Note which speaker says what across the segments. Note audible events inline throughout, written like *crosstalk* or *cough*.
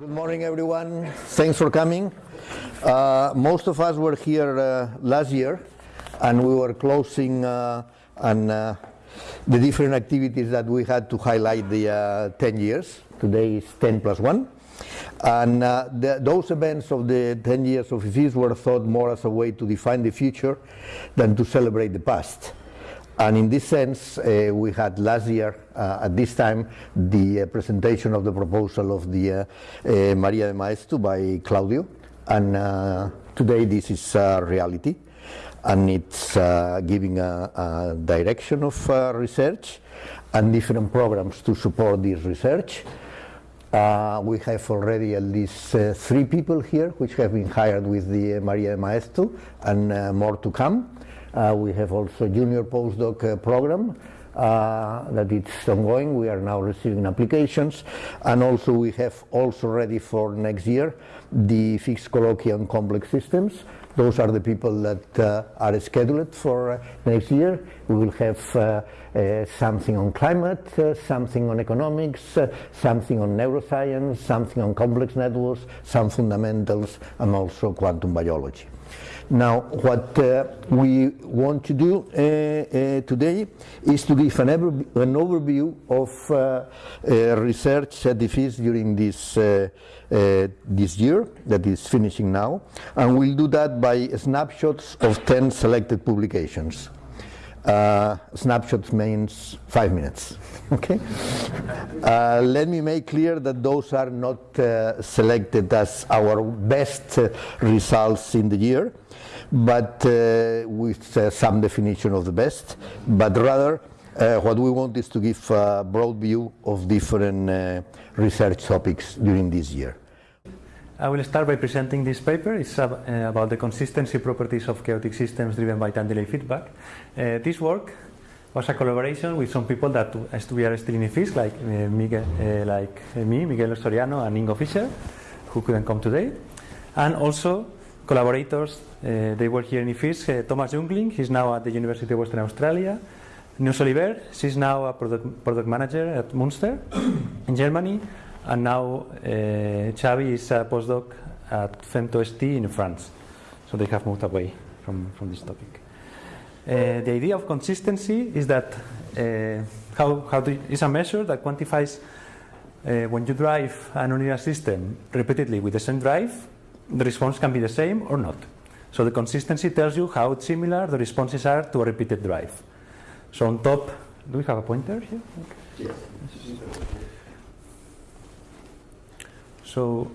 Speaker 1: Good morning, everyone. Thanks for coming. Uh, most of us were here uh, last year, and we were closing uh, on uh, the different activities that we had to highlight the uh, 10 years. Today is 10 plus 1. And uh, the, those events of the 10 years of IFISC were thought more as a way to define the future than to celebrate the past. And in this sense, uh, we had last year, uh, at this time, the uh, presentation of the proposal of the uh, uh, Maria de Maeztu by Claudio. And uh, today this is reality. And it's giving a, a direction of research and different programs to support this research. Uh, we have already at least uh, three people here which have been hired with the Maria de Maeztu and uh, more to come. Uh, we have also junior postdoc uh, program uh, that it's ongoing. We are now receiving applications, and also we have also ready for next year the fixed colloquium complex systems. Those are the people that uh, are scheduled for uh, next year. We will have something on climate, something on economics, something on neuroscience, something on complex networks, some fundamentals, and also quantum biology. Now, what uh, we want to do uh, uh, today is to give an, an overview of uh, uh, research at the FIS during this, uh, this year that is finishing now, and we'll do that by snapshots of 10 selected publications. Uh, snapshots means five minutes. *laughs* Okay. Uh, let me make clear that those are not uh, selected as our best uh, results in the year, but uh, with uh, some definition of the best. But rather, what we want is to give a broad view of different research topics during this year.
Speaker 2: I will start by presenting this paper. It's uh, about the consistency properties of chaotic systems driven by time delay feedback. Uh, this work was a collaboration with some people that we are still in IFISC, like uh, Miguel, uh, like uh, me, Miguel Soriano, and Ingo Fischer, who couldn't come today, and also collaborators. Uh, they were here in IFISC. Thomas Jungling, he's now at the University of Western Australia. Neus Oliver, she's now a product, product manager at Munster in Germany, and now uh, Xavi is a postdoc at FemtoST in France. So they have moved away from, from this topic. Uh, the idea of consistency is that uh, how, how do, is a measure that quantifies uh, when you drive a nonlinear system repeatedly with the same drive, the response can be the same or not. So the consistency tells you how similar the responses are to a repeated drive. So on top, do we have a pointer here? Okay. So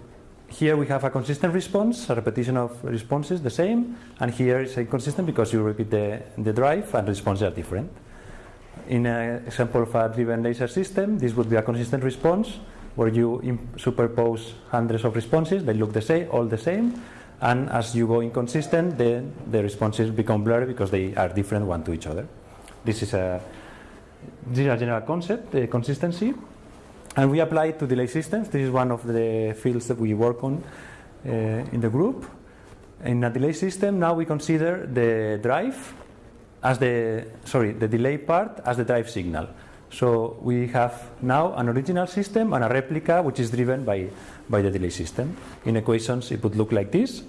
Speaker 2: here we have a consistent response, a repetition of responses the same, and here it's inconsistent because you repeat the, the drive and responses are different. In an example of a driven laser system, this would be a consistent response where you superpose hundreds of responses, they look the same, all the same, and as you go inconsistent, then the responses become blurry because they are different one to each other. This is a, this is a general concept, the consistency. And we apply it to delay systems. This is one of the fields that we work on uh, in the group. In a delay system, now we consider the drive as the sorry the delay part as the drive signal. So we have now an original system and a replica which is driven by by the delay system. In equations, it would look like this.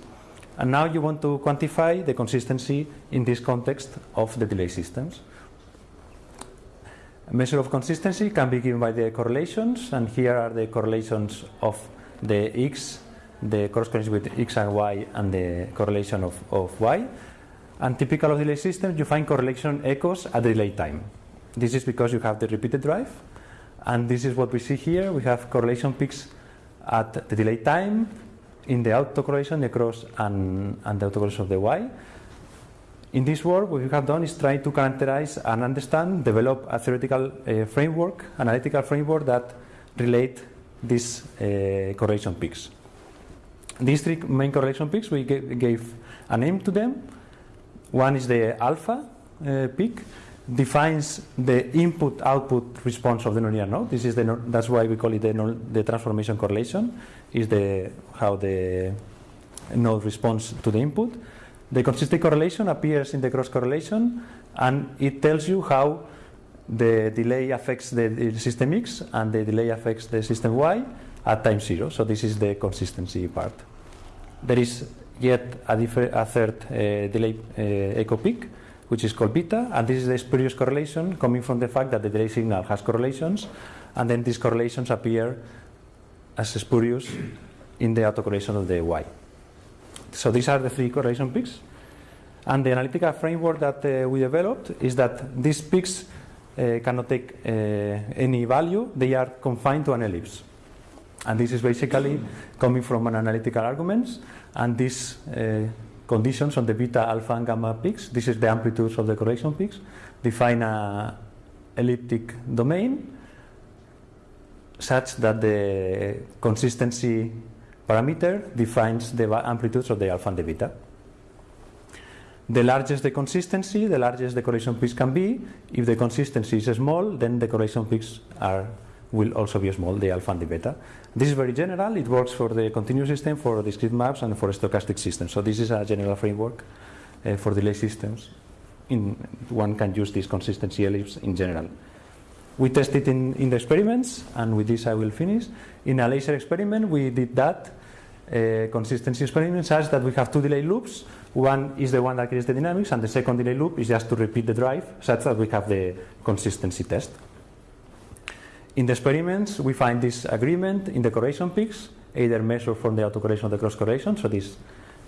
Speaker 2: And now you want to quantify the consistency in this context of the delay systems. A measure of consistency can be given by the correlations, and here are the correlations of the x, the correlation with x and y, and the correlation of, of y. And typical of delay systems, you find correlation echoes at the delay time. This is because you have the repeated drive, and this is what we see here. We have correlation peaks at the delay time in the autocorrelation, the cross, and, and the autocorrelation of the y. In this work, what we have done is try to characterize and understand, develop a theoretical uh, framework, analytical framework that relate these uh, correlation peaks. These three main correlation peaks, we gave a name to them. One is the alpha uh, peak, defines the input-output response of the nonlinear node. This is the that's why we call it the, the transformation correlation. Is the how the node responds to the input. The consistent correlation appears in the cross correlation, and it tells you how the delay affects the, system X and the delay affects the system Y, at time zero. So this is the consistency part. There is yet a, a third uh, delay uh, echo peak, which is called beta, and this is the spurious correlation coming from the fact that the delay signal has correlations, and then these correlations appear as spurious in the autocorrelation of the y. So these are the three correlation peaks. And the analytical framework that uh, we developed is that these peaks uh, cannot take uh, any value, they are confined to an ellipse. And this is basically coming from an analytical arguments, and these uh, conditions on the beta, alpha, and gamma peaks, this is the amplitudes of the correlation peaks, define a elliptic domain such that the consistency parameter defines the amplitudes of the alpha and the beta. The largest the consistency, the largest the correlation peaks can be. If the consistency is small, then the correlation peaks are will also be small, the alpha and the beta. This is very general. It works for the continuous system, for discrete maps, and for stochastic systems. So this is a general framework uh, for delay systems. In, one can use this consistency ellipse in general. We tested in, in the experiments, and with this I will finish. In a laser experiment, we did that uh, consistency experiment such that we have two delay loops. One is the one that creates the dynamics, and the second delay loop is just to repeat the drive such that we have the consistency test. In the experiments, we find this agreement in the correlation peaks, either measured from the autocorrelation or the cross correlation. So this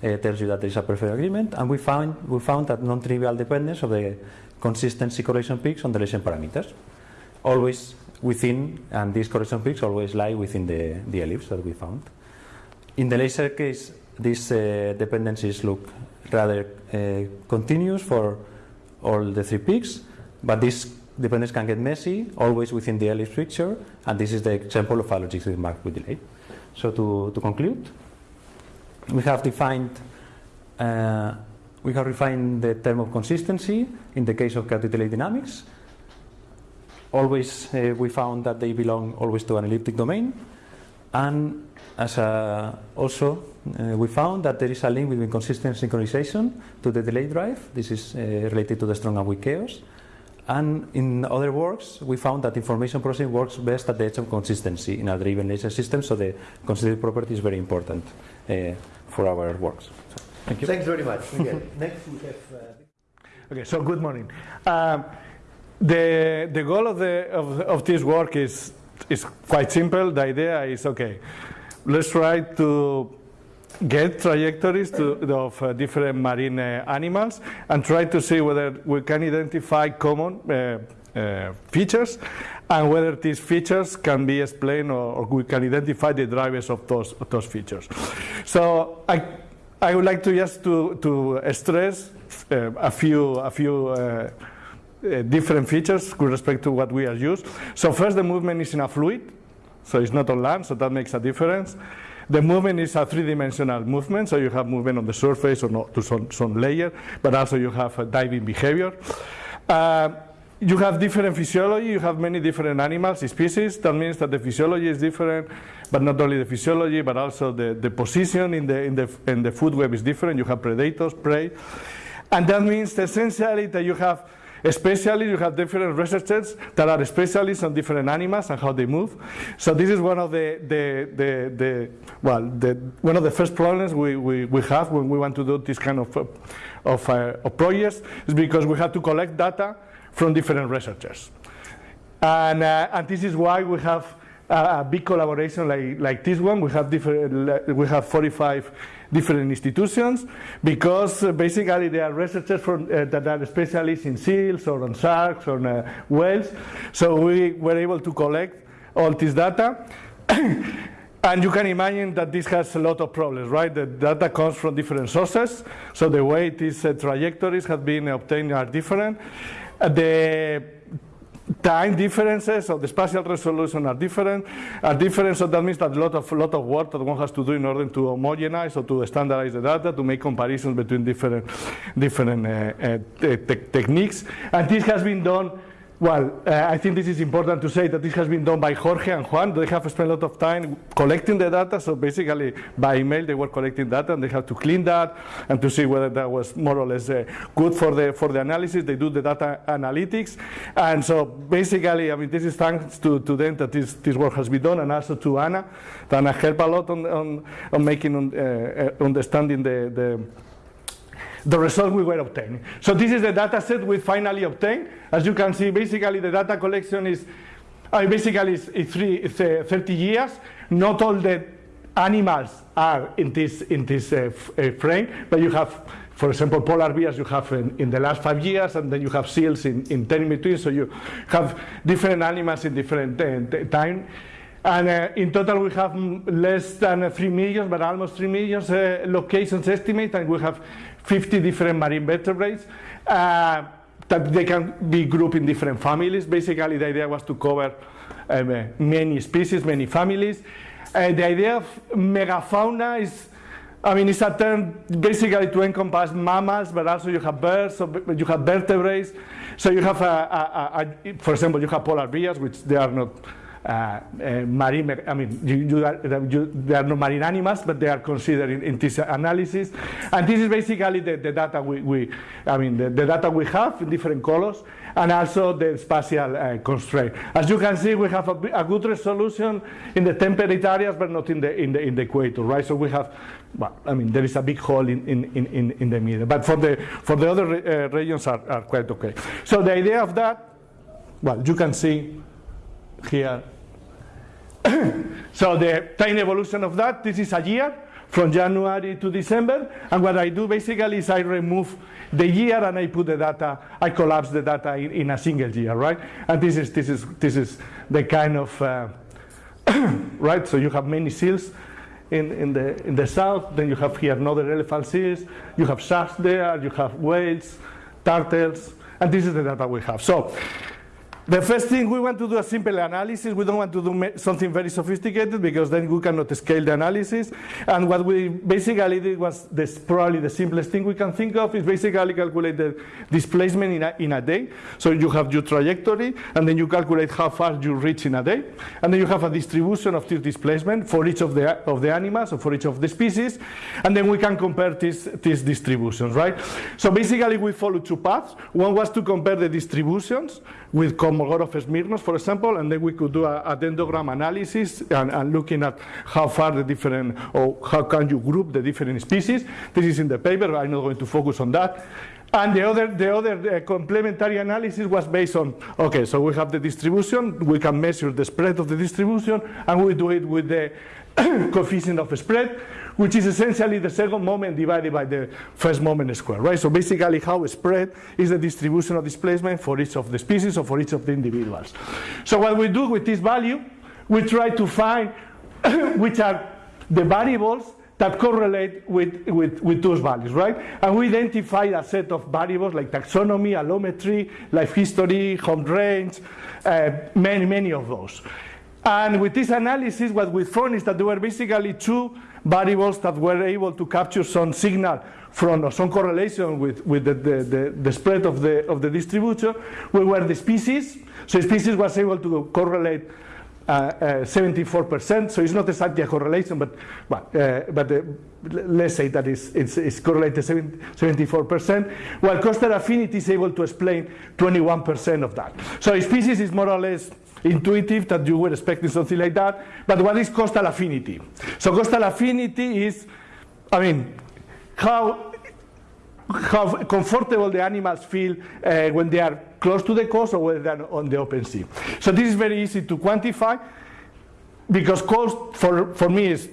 Speaker 2: uh, tells you that there is a perfect agreement. And we found we found that non-trivial dependence of the consistency correlation peaks on the relation parameters, always within, and these correction peaks always lie within the, the ellipse that we found. In the laser case, these uh, dependencies look rather uh, continuous for all the three peaks, but this dependence can get messy, always within the ellipse picture, and this is the example of a logistic map with delay. So to, to conclude, we have defined, uh, we have refined the term of consistency in the case of chaotic delay dynamics. Always, uh, we found that they belong always to an elliptic domain, and as a, also, uh, we found that there is a link between consistent synchronization to the delay drive. This is uh, related to the strong and weak chaos. And in other works, we found that information processing works best at the edge of consistency in a driven laser system, so the consistency property is very important uh, for our works. So, thank you.
Speaker 1: Thanks very much. *laughs* Next we have... Uh...
Speaker 3: Okay, so good morning. Um, the, the goal of, the, of, of this work is, is quite simple. The idea is, okay, let's try to get trajectories to, of uh, different marine uh, animals and try to see whether we can identify common uh, uh features and whether these features can be explained or, or, we can identify the drivers of those, of those features. So I, I would like to just to, to stress uh, a few, a few uh, different features with respect to what we are used. So first the movement is in a fluid, so it's not on land, so that makes a difference. The movement is a three-dimensional movement, so you have movement on the surface or not to some, some layer, but also you have a diving behavior. Uh, you have different physiology, you have many different animals, species, that means that the physiology is different, but not only the physiology, but also the, the position in the, in, the, in the food web is different, you have predators, prey, and that means essentially that you have Especially, you have different researchers that are specialists on different animals and how they move. So this is one of the, the, the, the well, the, one of the first problems we, we, we have when we want to do this kind of, of, uh, of projects is because we have to collect data from different researchers. And, uh, and this is why we have a, a big collaboration like, like this one. We have, different, we have 45 different institutions because uh, basically they are researchers from, uh, that are specialists in seals or on sharks or uh, whales. So we were able to collect all this data. *coughs* and you can imagine that this has a lot of problems, right? The data comes from different sources, so the way these uh, trajectories have been obtained are different. Uh, the time differences of the spatial resolution are different, are different, so that means that a lot of, lot of work that one has to do in order to homogenize or to standardize the data, to make comparisons between different, different uh, uh, te techniques. And this has been done well, uh, I think this is important to say that this has been done by Jorge and Juan. They have spent a lot of time collecting the data. So basically, by email, they were collecting data, and they had to clean that and to see whether that was more or less uh, good for the for the analysis. They do the data analytics, and so basically, I mean, this is thanks to, to them that this this work has been done, and also to Anna. Anna helped a lot on on, on making uh, uh understanding the the the result we were obtaining. So this is the data set we finally obtained. As you can see, basically the data collection is uh, basically it's, it's, three, it's uh, 30 years. Not all the animals are in this in this uh, uh frame, but you have, for example, polar bears you have in, in, the last five years, and then you have seals in, in 10 in between. So you have different animals in different uh, time. And uh, in total, we have less than uh, 3 million, but almost 3 million uh, locations estimate, and we have 50 different marine vertebrates uh, that they can be grouped in different families. Basically, the idea was to cover um, many species, many families. Uh, the idea of megafauna is, I mean, it's a term basically to encompass mammals, but also you have birds, so you have vertebrates. So you have, a, a, a, for example, you have polar bears, which they are not uh, uh, marine, I mean, you, you are, you, they are not marine animals, but they are considered in, in this analysis. And this is basically the, the data we, we, I mean, the, the, data we have in different colors, and also the spatial uh, constraint. As you can see, we have a, a, good resolution in the temperate areas, but not in the, in the, in the equator, right? So we have, well, I mean, there is a big hole in, in, in, in the middle. But for the, for the other uh, regions are, are quite okay. So the idea of that, well, you can see here *coughs* so the time evolution of that, this is a year from January to December. And what I do basically is I remove the year and I put the data, I collapse the data in, in a single year, right? And this is, this is, this is the kind of, uh, *coughs* right? So you have many seals in, in, the, in the south, then you have here another elephant seals, you have sharks there, you have whales, turtles, and this is the data we have. So the first thing, we want to do a simple analysis. We don't want to do something very sophisticated because then we cannot scale the analysis. And what we basically did was this, probably the simplest thing we can think of is basically calculate the displacement in a, in a day. So you have your trajectory, and then you calculate how far you reach in a day. And then you have a distribution of this displacement for each of the, of the animals or for each of the species. And then we can compare these, these distributions, right? So basically we follow two paths. One was to compare the distributions with Kolmogorov Smirnov, for example, and then we could do a, dendrogram analysis and, and, looking at how far the different, or how can you group the different species. This is in the paper, I'm not going to focus on that. And the other, the other uh, complementary analysis was based on, okay, so we have the distribution, we can measure the spread of the distribution, and we do it with the *coughs* coefficient of spread which is essentially the second moment divided by the first moment square, right? So basically how spread is the distribution of displacement for each of the species or for each of the individuals. So what we do with this value, we try to find *coughs* which are the variables that correlate with, with, with those values, right? And we identify a set of variables like taxonomy, allometry, life history, home range, uh, many, many of those. And with this analysis, what we found is that there were basically two variables that were able to capture some signal from some correlation with, with the, the, the, the spread of the, of the distribution, we were the species. So species was able to correlate uh, uh, 74%, so it's not exactly a correlation, but, uh, but uh, let's say that it's, it's, it's correlated 74%, while coastal affinity is able to explain 21% of that. So species is more or less intuitive that you were expecting something like that. But what is coastal affinity? So coastal affinity is, I mean, how how comfortable the animals feel uh, when they are close to the coast or when they are on the open sea. So this is very easy to quantify because coast for, for me is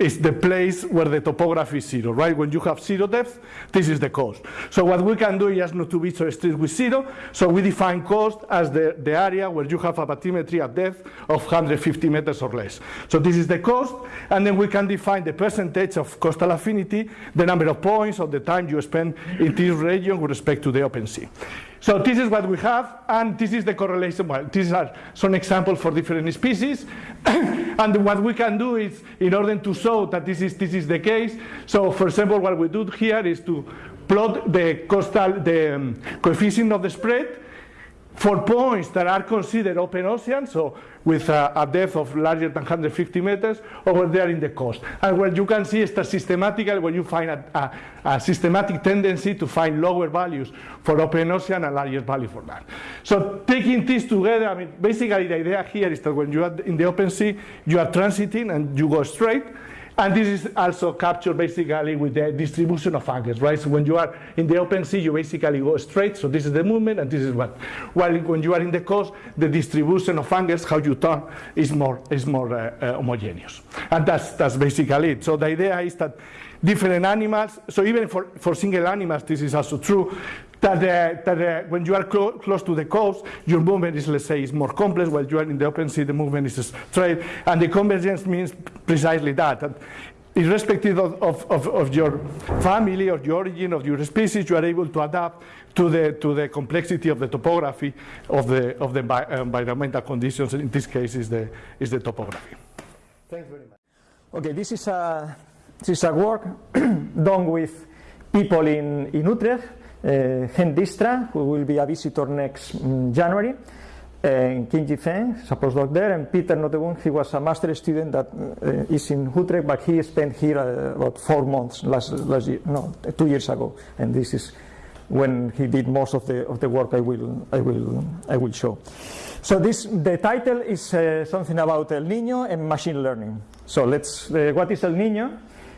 Speaker 3: is the place where the topography is zero, right? When you have zero depth, this is the coast. So what we can do is not to be so strict with zero. So we define coast as the, the area where you have a bathymetry at depth of 150 meters or less. So this is the coast, and then we can define the percentage of coastal affinity, the number of points, or the time you spend in this region with respect to the open sea. So this is what we have, and this is the correlation. Well, these are some examples for different species. *coughs* and what we can do is, in order to show that this is, this is the case, so for example, what we do here is to plot the coastal, the um, coefficient of the spread for points that are considered open ocean, so with a, a, depth of larger than 150 meters, over there in the coast. And what you can see is that systematically, when you find a, a, a, systematic tendency to find lower values for open ocean and larger value for that. So taking this together, I mean, basically the idea here is that when you are in the open sea, you are transiting and you go straight, and this is also captured basically with the distribution of angles, right? So when you are in the open sea, you basically go straight. So this is the movement, and this is what. While when you are in the coast, the distribution of angles, how you turn, is more is more uh, uh, homogeneous. And that's that's basically it. So the idea is that different animals. So even for for single animals, this is also true that, that when you are clo close to the coast, your movement is, let's say, is more complex, while you are in the open sea, the movement is straight. And the convergence means precisely that. that irrespective of, of, of, your family or your origin of your species, you are able to adapt to the, to the complexity of the topography of the, of the environmental conditions. In this case, is the, is the topography.
Speaker 4: Thanks very much. Okay, this is a, this is a work *clears throat* done with people in, in Utrecht uh, Henk Dijkstra, who will be a visitor next um, January, and Kim Ji-Feng, a postdoc there, and Peter Nooteboom, he was a master student that uh, is in Utrecht, but he spent here uh, about four months last, last year, no, two years ago, and this is when he did most of the of the work I will I will I will show. So this the title is uh, something about El Niño and machine learning. So let's what is El Niño?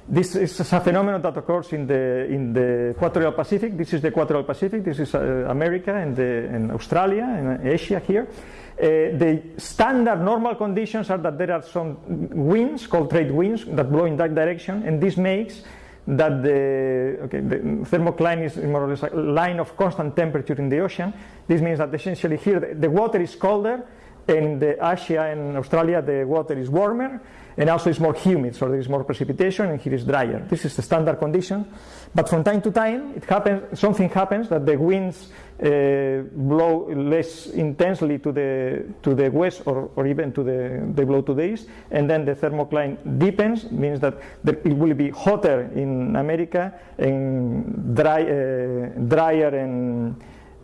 Speaker 4: This is a phenomenon that occurs in the in the equatorial Pacific. This is the equatorial Pacific. This is uh, America and, the, and, Australia and Asia here. Uh, the standard normal conditions are that there are some winds called trade winds that blow in that direction, and this makes that the, okay, the thermocline is more or less a line of constant temperature in the ocean. This means that essentially here the, the water is colder, and in the Asia and Australia the water is warmer and also it's more humid, so there is more precipitation, and here is drier. This is the standard condition. But from time to time, it happens, something happens that the winds uh, blow less intensely to the to the west, or, or even to the they blow to the east, and then the thermocline deepens, means that it will be hotter in America and dry, uh, drier and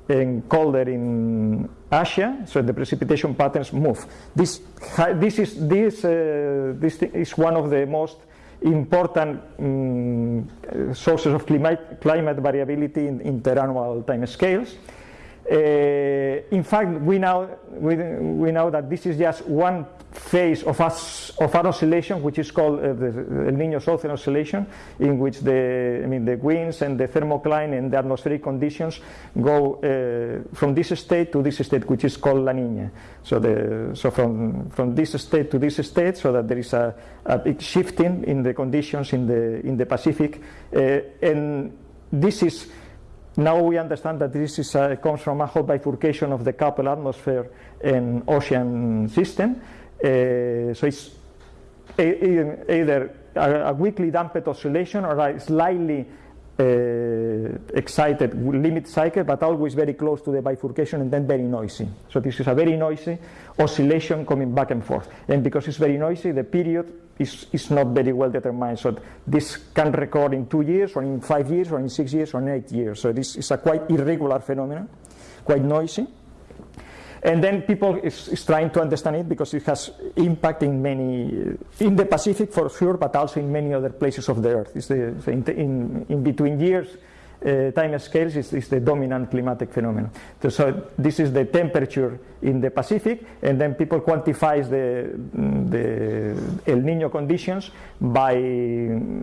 Speaker 4: and colder in Asia, so the precipitation patterns move. This, this, is, this, uh, this is one of the most important um, sources of climate, climate variability in interannual time scales. Uh, in fact, we know, we, we know that this is just one phase of, us, of our oscillation, which is called uh, the El Niño Southern Oscillation, in which the, I mean, the winds and the thermocline and the atmospheric conditions go uh, from this state to this state, which is called La Niña. So, the, so from, from this state to this state, so that there is a, a big shifting in the conditions in the, in the Pacific. Uh, and this is now we understand that this is, uh, comes from a Hopf bifurcation of the coupled atmosphere and ocean system. Uh, so it's either a, a weakly damped oscillation or a slightly Uh, excited limit cycle, but always very close to the bifurcation and then very noisy. So this is a very noisy oscillation coming back and forth. And because it's very noisy, the period is, is not very well determined. So this can record in two years, or in five years, or in six years, or in eight years. So this is a quite irregular phenomenon, quite noisy. And then people is, is, trying to understand it because it has impact in many, in the Pacific for sure, but also in many other places of the Earth. It's the, in, in, between years, uh, time scales is, is, the dominant climatic phenomenon. So, so, this is the temperature in the Pacific, and then people quantifies the, the El Nino conditions by,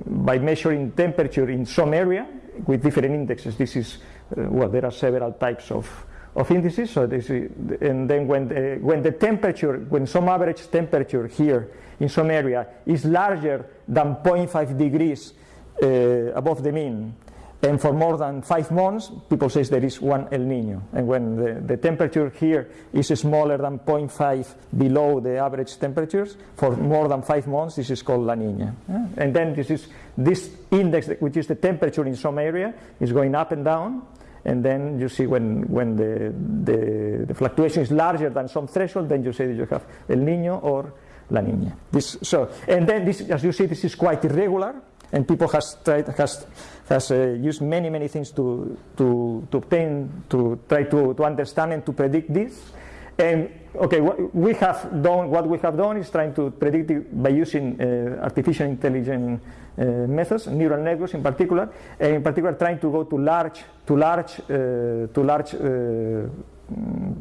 Speaker 4: by measuring temperature in some area with different indexes. This is, uh, well, there are several types of of indices. So this is, and then when the, when the temperature, when some average temperature here in some area is larger than 0.5 degrees uh, above the mean, and for more than five months, people say there is one El Nino. And when the, the temperature here is smaller than 0.5 below the average temperatures, for more than five months, this is called La Nina. Yeah? And then this is this index, which is the temperature in some area, is going up and down and then you see when, when the, the, the, fluctuation is larger than some threshold, then you say that you have El Nino or La Nina. This, so, and then this, as you see, this is quite irregular. And people has tried has has uh, used many many things to to to obtain to try to to understand and to predict this. And okay, what we have done what we have done is trying to predict it by using uh, artificial intelligence uh, methods, neural networks in particular, and in particular trying to go to large to large uh, to large uh,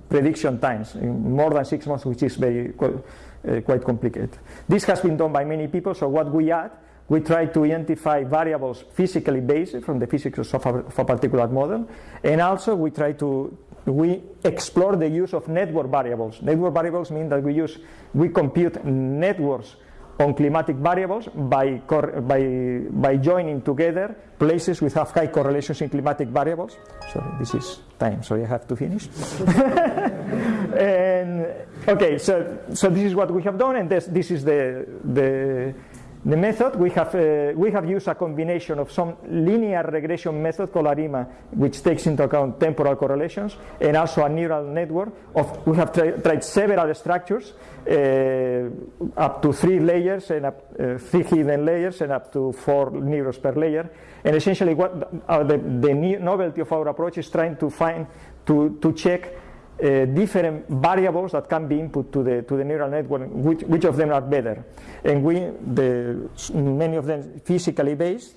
Speaker 4: prediction times more than six months, which is very uh, quite complicated. This has been done by many people. So what we add, we try to identify variables physically based from the physics of a, of a particular model, and also we try to we explore the use of network variables. Network variables mean that we use we compute networks on climatic variables by, by, by joining together places which have high correlations in climatic variables. Sorry, this is time, so I have to finish. *laughs* and, okay, so, so this is what we have done, and this, this is the, the the method, we have, uh, we have used a combination of some linear regression method called ARIMA, which takes into account temporal correlations, and also a neural network. Of, we have tri tried several structures, uh, up to three layers, and up, uh, three hidden layers, and up to four neurons per layer. And essentially, what uh, the, the novelty of our approach is trying to find, to, to check uh, different variables that can be input to the to the neural network, which, which of them are better, and we the many of them physically based,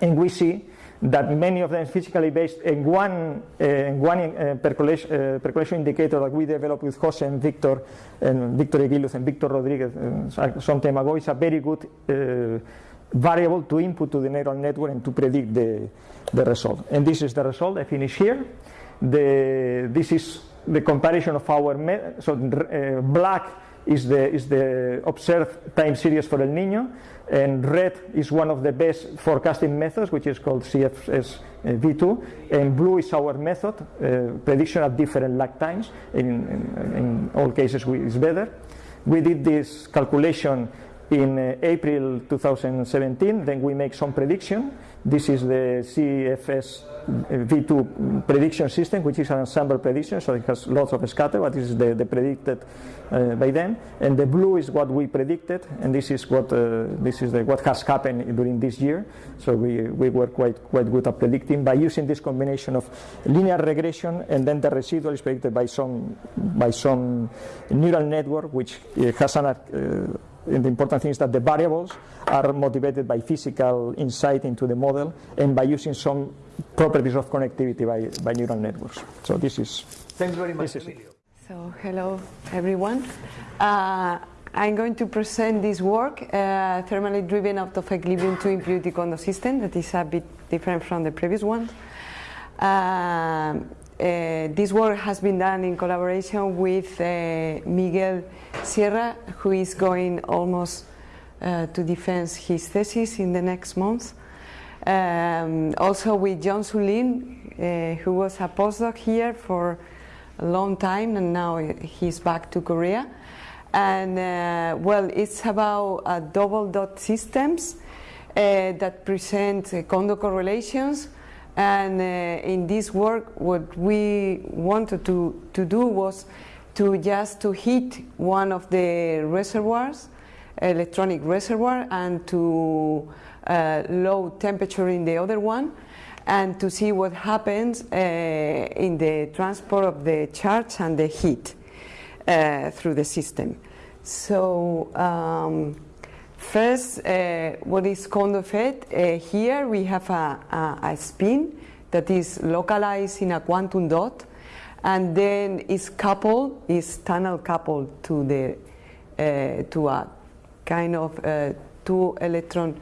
Speaker 4: and we see that many of them physically based, and one uh, one uh, percolation, uh, percolation indicator that we developed with Jose and Victor and Victor Eguiluz and Victor Rodriguez uh, some time ago is a very good uh, variable to input to the neural network and to predict the the result. And this is the result. I finish here. The, this is the comparison of our, so uh, black is the, is the observed time series for El Nino, and red is one of the best forecasting methods, which is called CFS uh, V2, and blue is our method, uh, prediction at different lag times. In, in, in all cases, we, it's better. We did this calculation in uh, April 2017, then we make some prediction. This is the CFS V2 prediction system, which is an ensemble prediction, so it has lots of scatter, but this is the, the predicted uh, by them. And the blue is what we predicted, and this is what uh, this is the, what has happened during this year. So we, we were quite quite good at predicting by using this combination of linear regression, and then the residual is predicted by some by some neural network, which uh, has an uh, the important thing is that the variables are motivated by physical insight into the model and by using some properties of connectivity by, by neural networks. So this is.
Speaker 1: Thanks very much.
Speaker 5: So hello everyone. Uh, I'm going to present this work, uh, thermally driven out of equilibrium to impurity Kondo system that is a bit different from the previous one. Uh, uh, this work has been done in collaboration with uh, Miguel Sierra, who is going almost uh, to defend his thesis in the next month. Um, also with Jong Soo Lim, uh, who was a postdoc here for a long time and now he's back to Korea. And uh, well, it's about uh, double dot systems that present Kondo correlations and uh, in this work, what we wanted to, to do was to just to heat one of the reservoirs, electronic reservoir, and to uh, low temperature in the other one, and to see what happens uh, in the transport of the charge and the heat uh, through the system. So um, First, uh, what is Kondo effect? Uh, here we have a, a, a, spin that is localized in a quantum dot, and then is coupled, is tunnel coupled to the uh, to a kind of uh, two electron,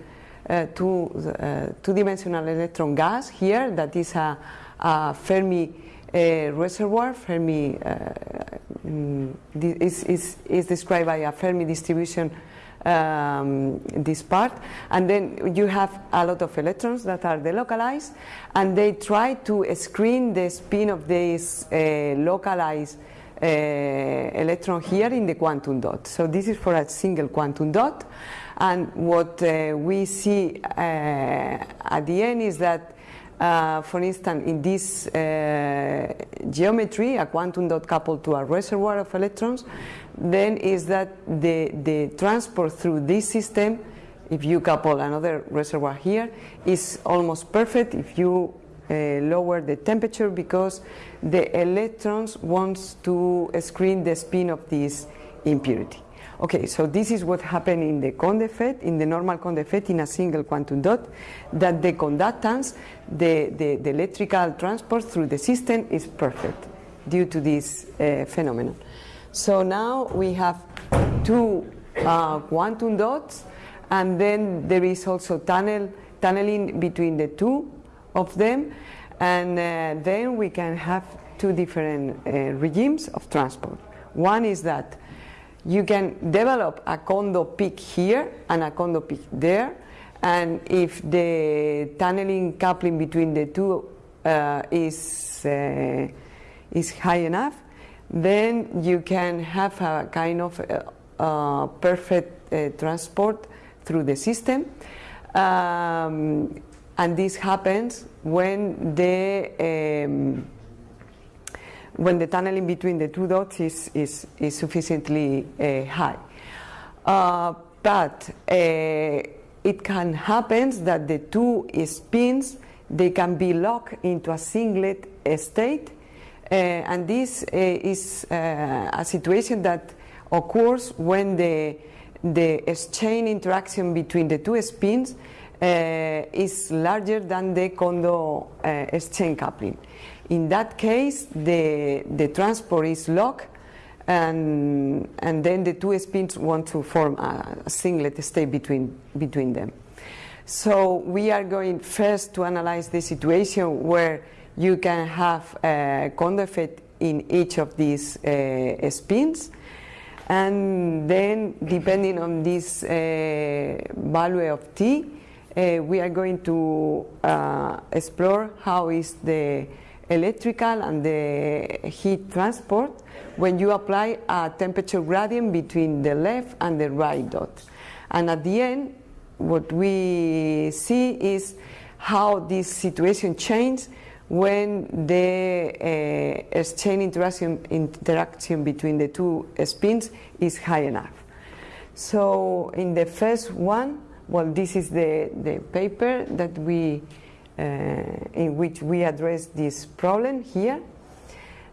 Speaker 5: uh, two uh, two-dimensional electron gas here that is a, a Fermi reservoir. Fermi mm, is, is is described by a Fermi distribution um, this part. And then you have a lot of electrons that are delocalized, and they try to screen the spin of this uh, localized uh, electron here in the quantum dot. So this is for a single quantum dot. And what uh, we see uh, at the end is that uh, for instance, in this uh, geometry, a quantum dot coupled to a reservoir of electrons, then is that the, the transport through this system if you couple another reservoir here, is almost perfect if you uh, lower the temperature because the electrons wants to screen the spin of this impurity. Okay, so this is what happened in the Kondo in the normal Kondo in a single quantum dot, that the conductance, the, the, the electrical transport through the system is perfect due to this uh, phenomenon. So now we have two uh, quantum dots, and then there is also tunnel, tunneling between the two of them, and uh, then we can have two different uh, regimes of transport. One is that you can develop a Kondo peak here and a Kondo peak there, and if the tunneling coupling between the two uh, is uh, is high enough, then you can have a kind of uh, uh, perfect uh, transport through the system. Um, and this happens when the um, when the tunneling between the two dots is, is, is sufficiently uh, high. Uh, but uh, it can happen that the two spins they can be locked into a singlet state uh, and this uh, is uh, a situation that occurs when the, the exchange interaction between the two spins is larger than the Kondo exchange coupling. In that case, the, the transport is locked and, and then the two spins want to form a, a singlet state between, between them. So we are going first to analyze the situation where you can have a Kondo effect in each of these uh, spins and then depending on this uh, value of t uh, we are going to uh, explore how is the electrical and the heat transport when you apply a temperature gradient between the left and the right dot and at the end what we see is how this situation changes when the uh, exchange interaction, interaction between the two spins is high enough. So in the first one, well, this is the, the paper that we, in which we address this problem here.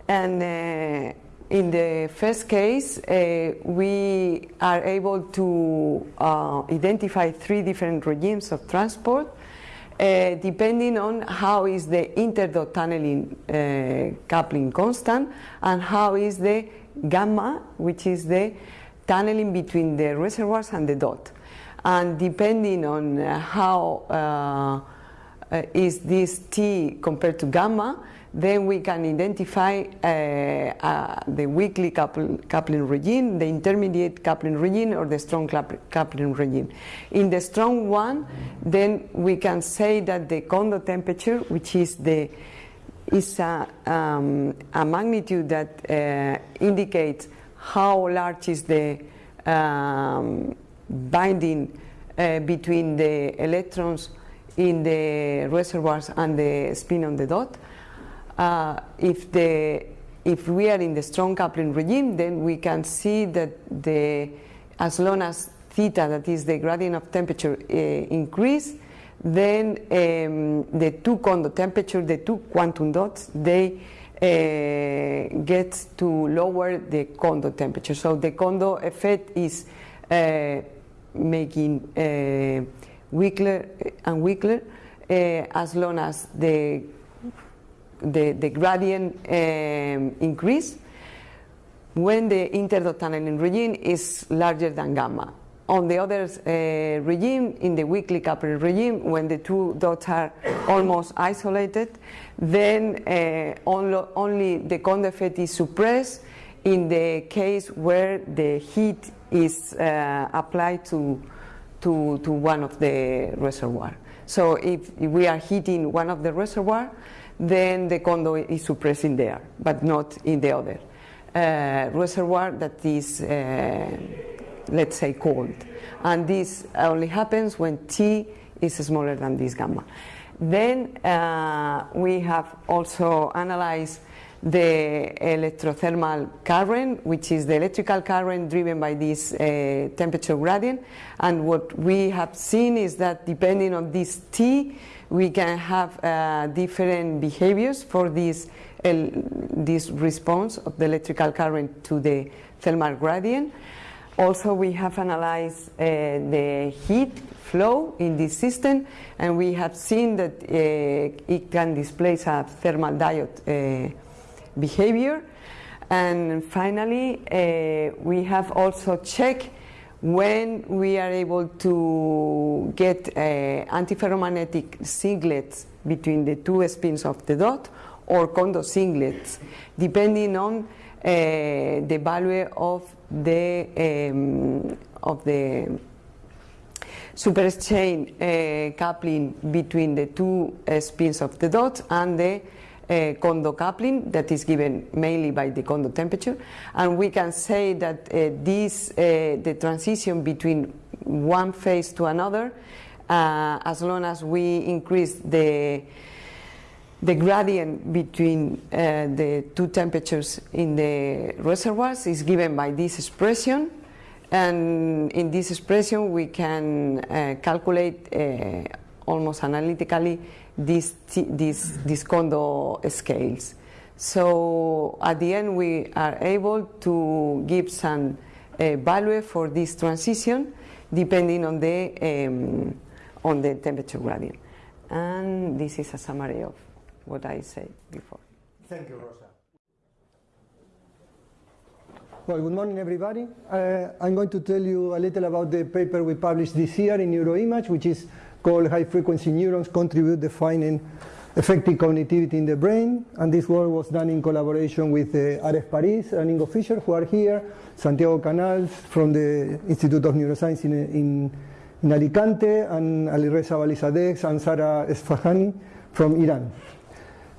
Speaker 5: And uh, in the first case, uh, we are able to uh, identify three different regimes of transport uh, depending on how is the interdot tunneling uh, coupling constant and how is the gamma, which is the tunneling between the reservoirs and the dot. And depending on uh, how uh, is this T compared to gamma, then we can identify uh, uh, the weakly couple, coupling regime, the intermediate coupling regime, or the strong coupling regime. In the strong one, then we can say that the Kondo temperature, which is the is a, um, a magnitude that uh, indicates how large is the um, binding uh, between the electrons in the reservoirs and the spin on the dot uh, if the if we are in the strong coupling regime, then we can see that the as long as theta, that is the gradient of temperature, uh, increase, then um, the two Kondo temperature, the two quantum dots, they uh, get to lower the Kondo temperature. So the Kondo effect is uh, making uh, weaker and weaker uh, as long as the the, the gradient um, increase when the interdot tunneling regime is larger than gamma. On the other uh, regime, in the weakly coupled regime, when the two dots are almost isolated, then uh, only, the effect is suppressed in the case where the heat is uh, applied to, to, to one of the reservoir. So if, if we are heating one of the reservoir, then the Kondo is suppressed in there, but not in the other uh, reservoir that is, uh, let's say, cold. And this only happens when T is smaller than this gamma. Then uh, we have also analyzed the electrothermal current, which is the electrical current driven by this uh, temperature gradient. And what we have seen is that depending on this T, we can have uh, different behaviors for this, this response of the electrical current to the thermal gradient. Also, we have analyzed uh, the heat flow in this system, and we have seen that uh, it can displace a thermal diode uh, behavior. And finally, uh, we have also checked when we are able to get uh, antiferromagnetic singlets between the two spins of the dot or Kondo singlets, depending on uh, the value of the um, of the superexchange uh, coupling between the two uh, spins of the dot and the uh, Kondo coupling that is given mainly by the Kondo temperature. And we can say that uh, this, uh, the transition between one phase to another, uh, as long as we increase the, the gradient between uh, the two temperatures in the reservoirs is given by this expression. And in this expression, we can uh, calculate almost analytically these, these, these Kondo scales. So at the end we are able to give some uh, value for this transition depending on the, um, on the temperature gradient. And this is a summary of what I said before.
Speaker 6: Thank you, Rosa. Well, good morning, everybody. Uh, I'm going to tell you a little about the paper we published this year in NeuroImage, which is called high frequency neurons contribute defining effective connectivity in the brain. And this work was done in collaboration with uh, Ares Paris and Ingo Fischer, who are here, Santiago Canals from the Institute of Neuroscience in, in, in Alicante, and Alireza Valizadeh and Zahra Esfahani from Iran.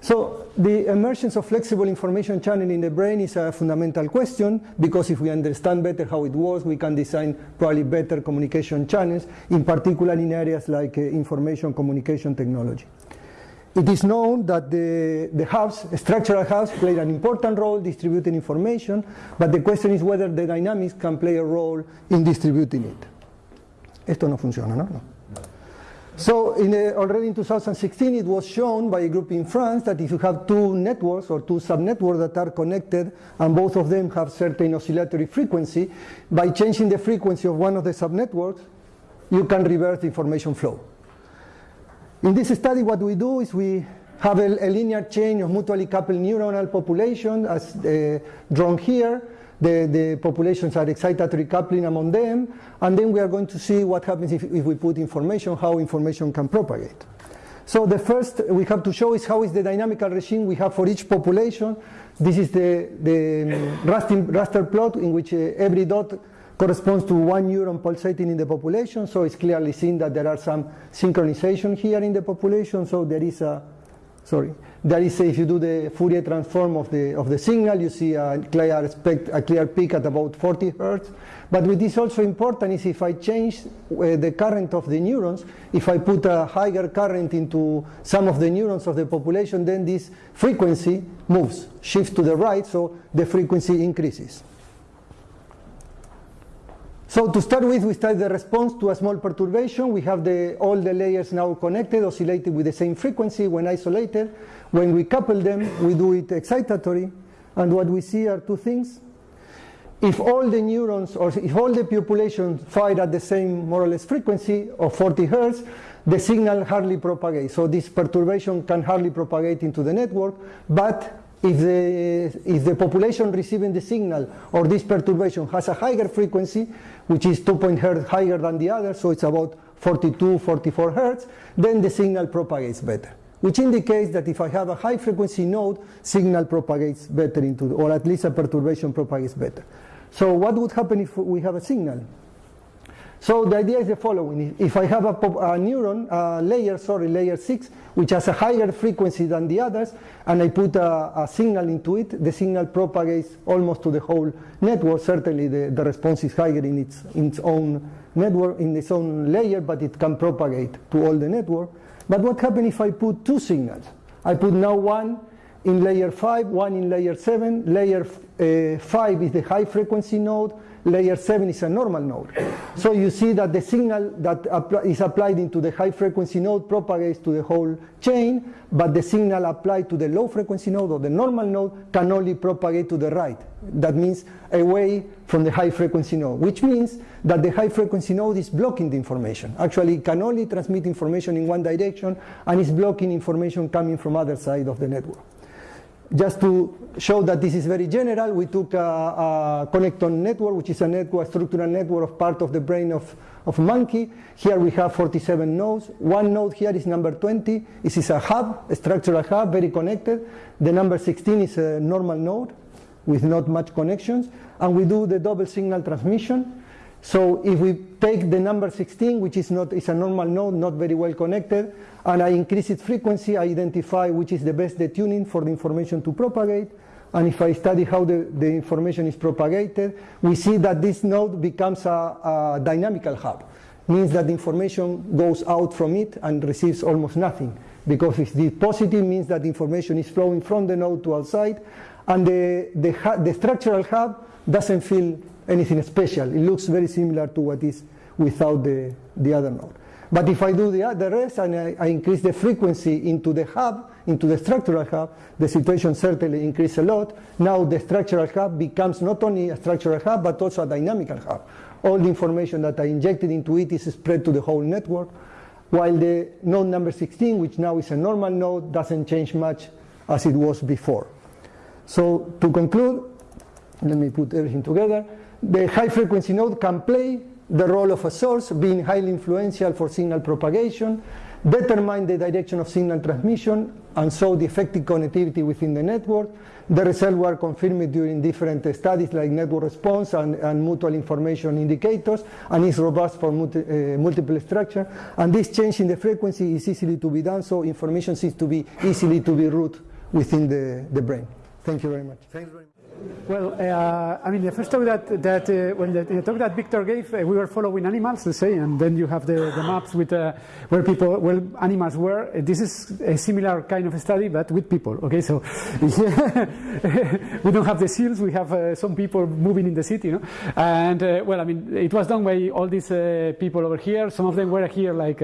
Speaker 6: So the emergence of flexible information channel in the brain is a fundamental question because if we understand better how it works, we can design probably better communication channels, in particular in areas like uh, information communication technology. It is known that the, the hubs, structural hubs, play an important role distributing information, but the question is whether the dynamics can play a role in distributing it. Esto no funciona, ¿no? no. So in already in 2016, it was shown by a group in France that if you have two networks or two subnetworks that are connected and both of them have certain oscillatory frequency, by changing the frequency of one of the subnetworks, you can reverse the information flow. In this study, what we do is we have a, a linear chain of mutually coupled neuronal population as uh, drawn here, the, the populations are excitatory coupling among them, and then we are going to see what happens if, if we put information, how information can propagate. So the first we have to show is how is the dynamical regime we have for each population. This is the, the raster, raster plot in which uh, every dot corresponds to one neuron pulsating in the population. So it's clearly seen that there are some synchronization here in the population. So there is a, sorry, that is, if you do the Fourier transform of the, of the signal, you see a clear, spect, a clear peak at about 40 hertz. But what is also important is if I change uh, the current of the neurons, if I put a higher current into some of the neurons of the population, then this frequency moves, shifts to the right, so the frequency increases. So to start with, we study the response to a small perturbation. We have the, all the layers now connected, oscillating with the same frequency when isolated. When we couple them, we do it excitatory. And what we see are two things. If all the neurons, or if all the population fire at the same more or less frequency of 40 hertz, the signal hardly propagates. So this perturbation can hardly propagate into the network, but if the, if the population receiving the signal or this perturbation has a higher frequency, which is 2 hertz higher than the other, so it's about 42, 44 hertz, then the signal propagates better which indicates that if I have a high frequency node, signal propagates better into, or at least a perturbation propagates better. So what would happen if we have a signal? So the idea is the following. If I have a, a neuron, a layer, sorry, layer 6, which has a higher frequency than the others, and I put a, a, signal into it, the signal propagates almost to the whole network. Certainly the, the response is higher in its, in its own network, in its own layer, but it can propagate to all the network. But what happens if I put two signals? I put now one in layer 5, one in layer 7. Layer uh, 5 is the high frequency node, layer 7 is a normal node. So you see that the signal that is applied into the high frequency node propagates to the whole chain, but the signal applied to the low frequency node or the normal node can only propagate to the right. That means away from the high frequency node, which means that the high frequency node is blocking the information. Actually, it can only transmit information in one direction and is blocking information coming from other side of the network. Just to show that this is very general, we took a, a connectome network, which is a network, structural network of part of the brain of, of monkey. Here we have 47 nodes. One node here is number 20. This is a hub, a structural hub, very connected. The number 16 is a normal node with not much connections. And we do the double signal transmission. So if we take the number 16, which is not is a normal node, not very well connected, and I increase its frequency, I identify which is the best detuning for the information to propagate. And if I study how the, the information is propagated, we see that this node becomes a, a dynamical hub. Means that the information goes out from it and receives almost nothing. Because if the positive means that the information is flowing from the node to outside, and the, the, the structural hub doesn't feel anything special. It looks very similar to what is without the, the other node. But if I do the, the rest and I, I, increase the frequency into the hub, into the structural hub, the situation certainly increases a lot. Now the structural hub becomes not only a structural hub, but also a dynamical hub. All the information that I injected into it is spread to the whole network, while the node number 16, which now is a normal node, doesn't change much as it was before. So to conclude, let me put everything together the high frequency node can play the role of a source, being highly influential for signal propagation, determine the direction of signal transmission, and so the effective connectivity within the network. The results were confirmed during different studies like network response and, and mutual information indicators, and is robust for multi, uh, multiple structure. And this change in the frequency is easily to be done, so information seems to be easily to be routed within the, the brain. Thank you very much.
Speaker 7: Well, uh, I mean, the first talk that, that uh, when the, the, talk that Victor gave, uh, we were following animals, let's say, and then you have the, the maps with uh, where people, where animals were. Uh, this is a similar kind of study, but with people. Okay, so *laughs* we don't have the seals; we have uh, some people moving in the city, you know. And well, I mean, it was done by all these people over here. Some of them were here, like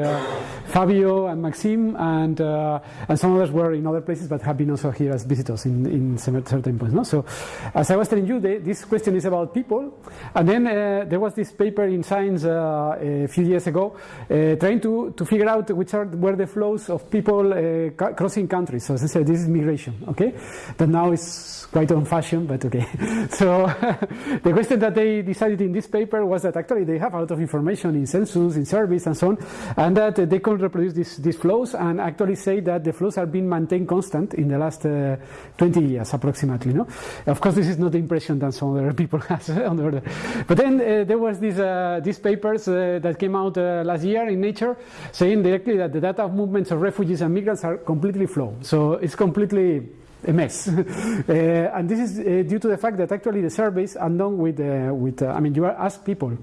Speaker 7: Fabio and Maxime, and and some others were in other places, but have been also here as visitors in, in certain points. No, so as I was telling you, this question is about people. And then uh, there was this paper in Science uh, a few years ago uh, trying to, to figure out which are were the flows of people uh, crossing countries. So as I said, this is migration, okay? That now is quite old fashion, but okay. *laughs* so *laughs* the question that they decided in this paper was that actually they have a lot of information in census, in surveys, and so on, and that they could reproduce this, these flows and actually say that the flows are being maintained constant in the last uh, 20 years approximately. No? Of course, this is not the impression that some other people *laughs* has on the order. But then uh, there was this, uh, these papers uh, that came out uh, last year in Nature saying directly that the data of movements of refugees and migrants are completely flawed. So it's completely a mess. *laughs* uh, and this is uh, due to the fact that actually the surveys are done with, with I mean, you ask people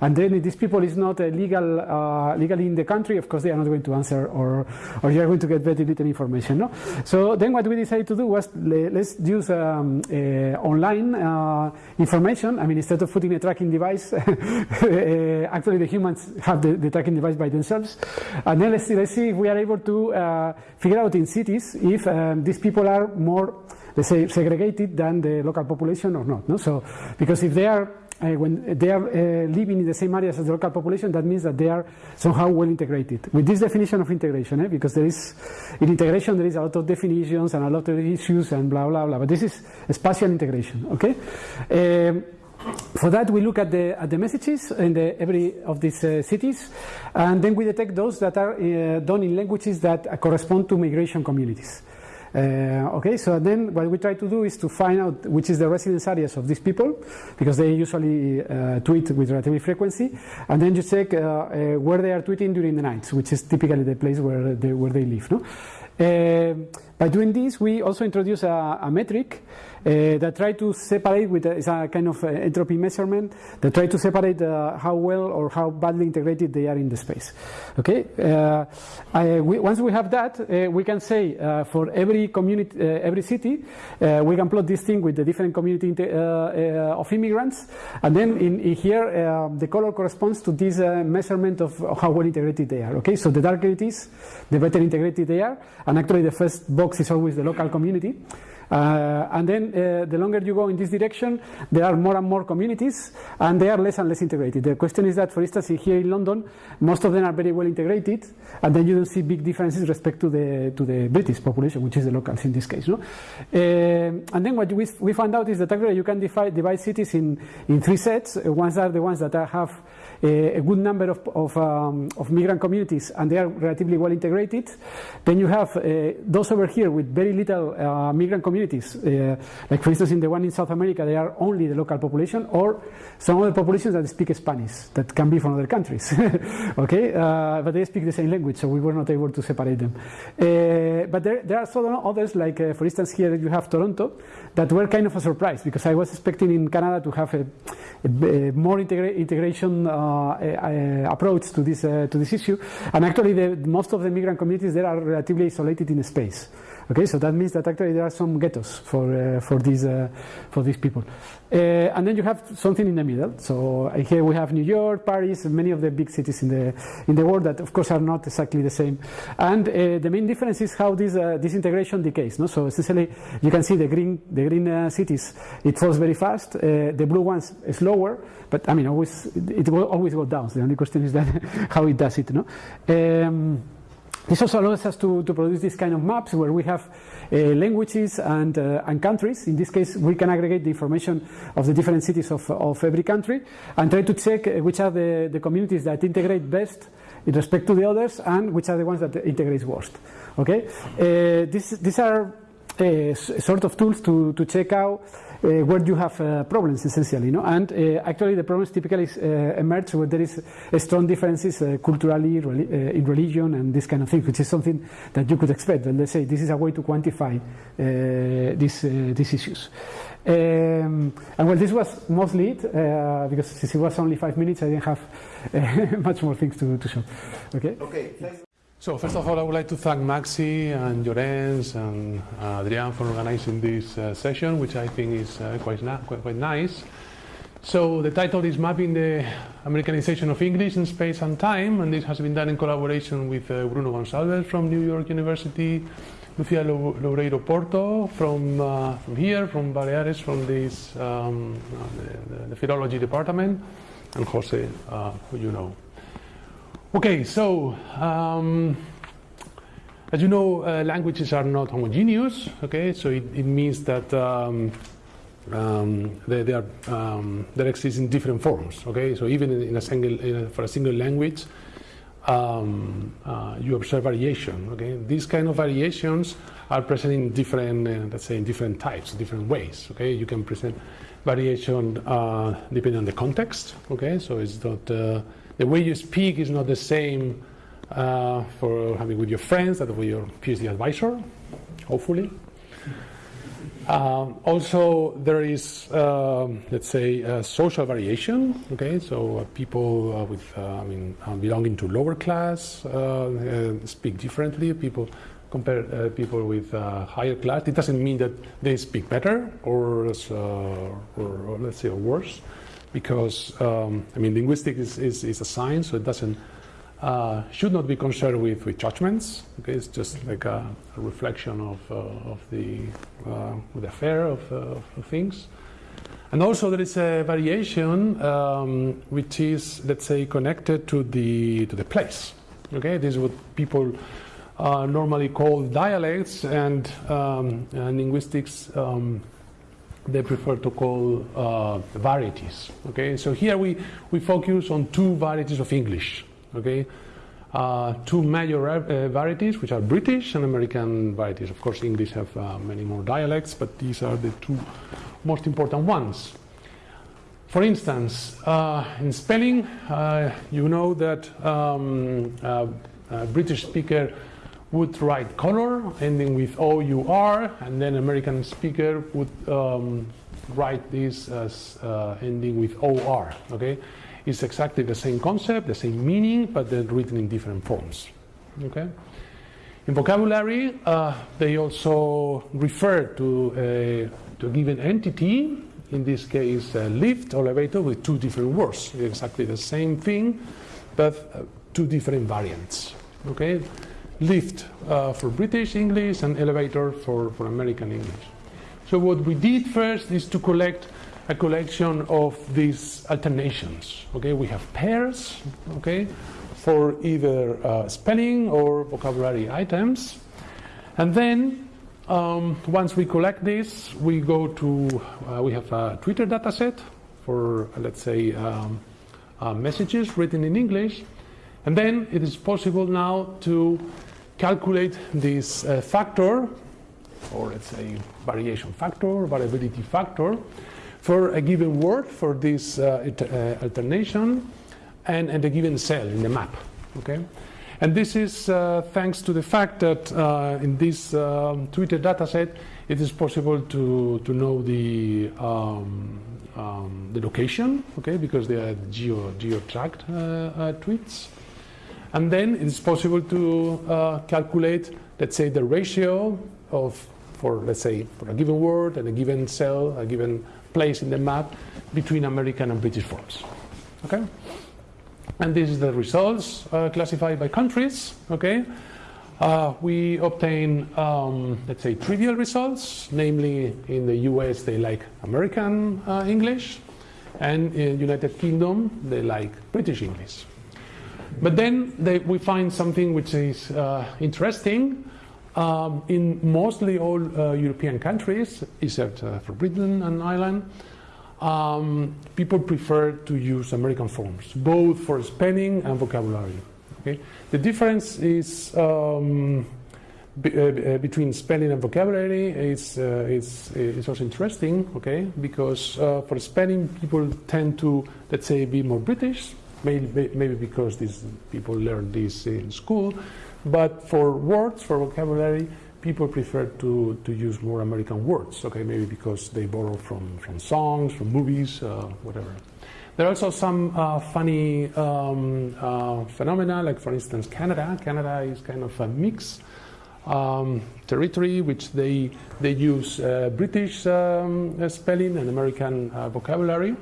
Speaker 7: and then these people is not legal, uh, legally in the country, of course they are not going to answer or, or you are going to get very little information. No? So then what we decided to do was let's use um, uh, online uh, information. I mean, instead of putting a tracking device, *laughs* uh, actually the humans have the, the, tracking device by themselves. And then let's see, let's see if we are able to figure out in cities if um, these people are more let's say segregated than the local population or not. No? So because if they are uh, when they are uh, living in the same areas as the local population, that means that they are somehow well integrated. With this definition of integration, eh, because there is, in integration there is a lot of definitions and a lot of issues and blah, blah, blah, but this is spatial integration, okay? Um, for that, we look at the, at the messages in the, every of these uh, cities, and then we detect those that are uh, done in languages that correspond to migration communities. Uh, okay, so then what we try to do is to find out which is the residence areas of these people, because they usually uh, tweet with relative frequency, and then you check uh, uh, where they are tweeting during the nights, which is typically the place where they, where they live. No? Uh, by doing this, we also introduce a, a metric uh, that try to separate with a, it's a kind of uh, entropy measurement that try to separate uh, how well or how badly integrated they are in the space. Okay, uh, I, we, once we have that, uh, we can say uh, for every community, every city, we can plot this thing with the different community of immigrants, and then in, in here the color corresponds to this measurement of how well integrated they are. Okay, so the darker it is, the better integrated they are, and actually the first box is always the local community. Uh, and then uh, the longer you go in this direction, there are more and more communities, and they are less and less integrated. The question is that, for instance, here in London, most of them are very well integrated, and then you don't see big differences respect to the to the British population, which is the locals in this case. No? Uh, and then what we, we found out is that actually you can divide, divide cities in, in three sets. Ones are the ones that have a good number of, of, um, of, migrant communities and they are relatively well integrated. Then you have uh, those over here with very little uh, migrant communities, uh, like for instance in the one in South America, they are only the local population, or some other populations that speak Spanish that can be from other countries. *laughs* okay, uh, but they speak the same language, so we were not able to separate them. Uh, but there, there are some others, like uh, for instance here you have Toronto, that were kind of a surprise because I was expecting in Canada to have a, a, a more integra integration Uh, uh, approach to this uh, to this issue, and actually the, most of the migrant communities there are relatively isolated in space. Okay, so that means that actually there are some ghettos for uh, for these uh, for these people, uh, and then you have something in the middle. So uh, here we have New York, Paris, many of the big cities in the in the world that of course are not exactly the same. And uh, the main difference is how this uh, this integration decays. No, so essentially you can see the green the green cities it falls very fast. the blue ones slower, but I mean always it will always go down. The only question is that *laughs* how it does it. No. Um, this also allows us to, to produce this kind of maps where we have uh, languages and, uh, and countries. In this case, we can aggregate the information of the different cities of, of every country and try to check uh, which are the, the communities that integrate best in respect to the others and which are the ones that integrate worst. Okay, uh, this, these are sort of tools to, to check out uh, where you have uh, problems essentially. No? And uh, actually the problems typically emerge where there is strong differences culturally, in religion and this kind of thing, which is something that you could expect. And let's say this is a way to quantify these, these issues. Um, and well, this was mostly it, uh, because since it was only five minutes, I didn't have uh, *laughs* much more things to, to show. Okay?
Speaker 1: Okay,
Speaker 8: so first of all, I would like to thank Maxi and Llorenç and uh, Adrian for organizing this uh, session, which I think is uh, quite, quite, quite, nice. So the title is Mapping the Americanization of English in Space and Time, and this has been done in collaboration with uh, Bruno Gonçalves from New York University, Lucia Loureiro Porto from, uh, from here, from Baleares, from this, um, uh, the, the, philology department, and Jose, who you know. Okay, so um, as you know, uh, languages are not homogeneous. Okay, so it, it means that um, um, they, they, are um, they exist in different forms. Okay, so even in, in a single in a, for a single language, um, uh, you observe variation. Okay, these kind of variations are present in different, uh, let's say, in different types, different ways. Okay, you can present variation uh, depending on the context. Okay, so it's not uh, the way you speak is not the same uh, for having with your friends as with your PhD advisor, hopefully. Um, also, there is, um, let's say, social variation. Okay, so uh, people uh, with, uh, I mean, belonging to lower class speak differently. People compare people with higher class. It doesn't mean that they speak better or, or, or let's say, or worse because um, I mean linguistics is, is, is, a science, so it doesn't uh, should not be concerned with, with judgments. Okay, it's just like a, a reflection of, uh, of the, uh, the affair of, uh, of, things. And also there is a variation um, which is, let's say, connected to the to the place. Okay, this is what people uh, normally call dialects, and, um, and linguistics um, they prefer to call uh, varieties. Okay, so here we, we focus on two varieties of English. Okay, uh, two major uh, varieties, which are British and American varieties. Of course, English have uh, many more dialects, but these are the two most important ones. For instance, uh, in spelling, uh, you know that um, British speaker would write color ending with O-U-R, and then American speaker would um, write this as uh, ending with O-R, okay? It's exactly the same concept, the same meaning, but then written in different forms, okay? In vocabulary, uh, they also refer to a, to a given entity, in this case, a lift or elevator with two different words, exactly the same thing, but uh, two different variants, okay? Lift uh, for British English and elevator for, for American English. So what we did first is to collect a collection of these alternations. Okay, we have pairs. Okay, for either uh, spelling or vocabulary items, and then um, once we collect this, we go to uh, we have a Twitter dataset for uh, let's say um, uh, messages written in English, and then it is possible now to calculate this uh, factor, or let's say variation factor, variability factor, for a given word for this uh, uh, alternation and, and a given cell in the map. Okay? And this is uh, thanks to the fact that uh, in this um, Twitter dataset, it is possible to, to know the, um, um, the location, okay, because they are geo, geo-tracked uh, tweets. And then it is possible to uh, calculate, let's say, the ratio of, for let's say, for a given word and a given cell, a given place in the map between American and British forms. Okay? And this is the results uh, classified by countries. Okay? Uh, we obtain, um, let's say, trivial results, namely in the US they like American uh, English, and in United Kingdom they like British English. But then they, we find something which is uh, interesting. Um, in mostly all uh, European countries, except uh, for Britain and Ireland, um, people prefer to use American forms, both for spelling and vocabulary. Okay? The difference is um, be, uh, between spelling and vocabulary is, uh, is, is also interesting, okay? Because uh, for spelling, people tend to, let's say, be more British, maybe, maybe because these people learn this in school. But for words, for vocabulary, people prefer to, to use more American words, okay, maybe because they borrow from, from songs, from movies, uh, whatever. There are also some uh, funny um, uh, phenomena, like for instance Canada. Canada is kind of a mix um, territory, which they, they use uh, British um, spelling and American uh, vocabulary.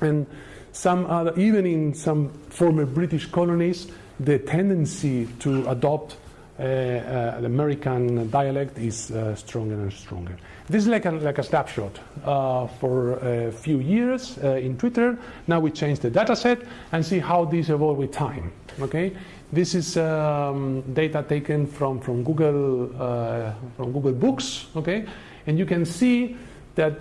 Speaker 8: And some other, even in some former British colonies, the tendency to adopt uh, uh, the American dialect is uh, stronger and stronger. This is like a, like a snapshot uh, for a few years uh, in Twitter. Now we change the data set and see how these evolve with time. Okay, this is um, data taken from from Google uh, from Google Books. Okay, and you can see that